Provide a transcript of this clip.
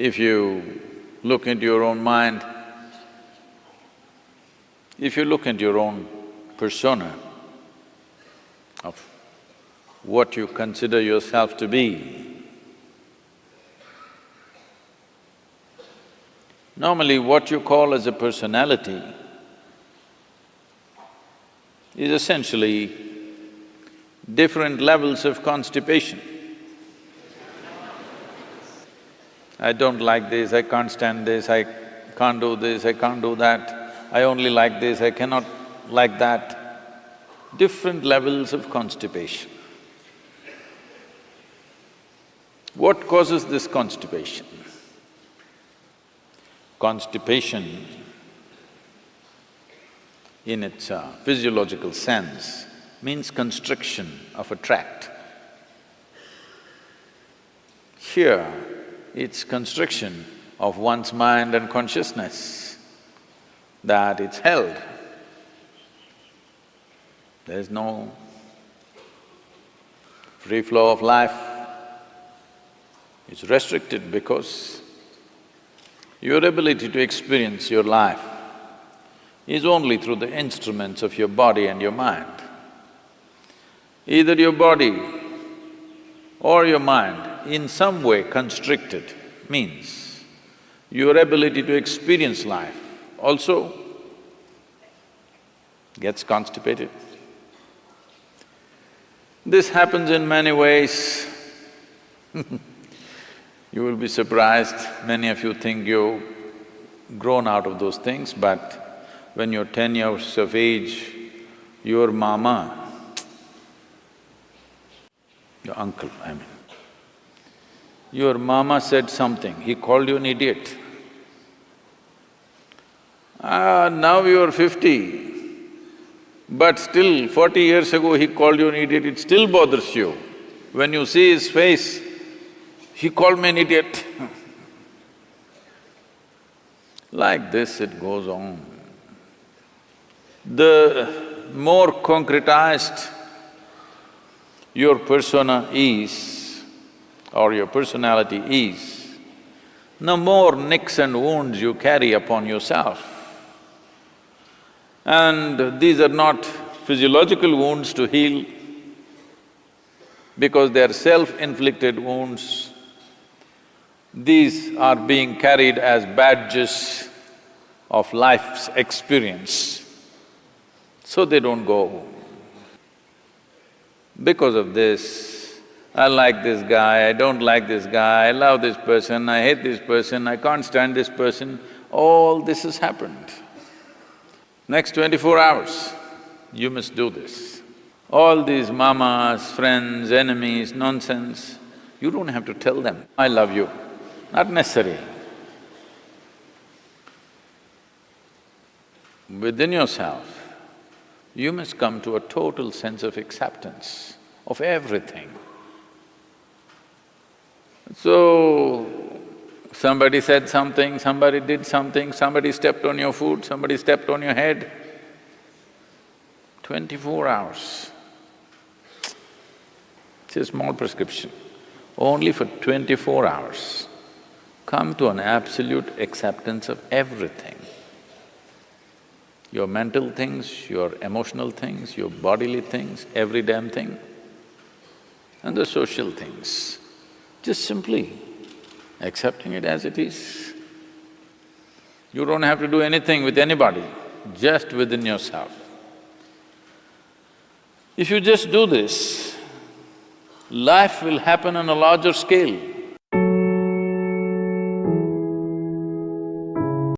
If you look into your own mind, if you look into your own persona of what you consider yourself to be, normally what you call as a personality is essentially different levels of constipation. I don't like this, I can't stand this, I can't do this, I can't do that, I only like this, I cannot like that. Different levels of constipation. What causes this constipation? Constipation in its uh, physiological sense means constriction of a tract. Here, it's constriction of one's mind and consciousness, that it's held. There's no free flow of life. It's restricted because your ability to experience your life is only through the instruments of your body and your mind. Either your body or your mind in some way constricted means. Your ability to experience life also gets constipated. This happens in many ways. You will be surprised, many of you think you've grown out of those things, but when you're ten years of age, your mama, your uncle, I mean, your mama said something, he called you an idiot. Ah, now you're fifty, but still forty years ago he called you an idiot, it still bothers you. When you see his face, he called me an idiot. like this it goes on. The more concretized your persona is or your personality is, the more nicks and wounds you carry upon yourself. And these are not physiological wounds to heal because they are self-inflicted wounds. These are being carried as badges of life's experience, so they don't go. Because of this, I like this guy, I don't like this guy, I love this person, I hate this person, I can't stand this person, all this has happened. Next twenty-four hours, you must do this. All these mamas, friends, enemies, nonsense, you don't have to tell them, I love you, not necessary. Within yourself, you must come to a total sense of acceptance of everything. So, somebody said something, somebody did something, somebody stepped on your foot, somebody stepped on your head. Twenty-four hours. It's a small prescription, only for twenty-four hours. Come to an absolute acceptance of everything. Your mental things, your emotional things, your bodily things, every damn thing, and the social things. Just simply accepting it as it is. You don't have to do anything with anybody, just within yourself. If you just do this, life will happen on a larger scale.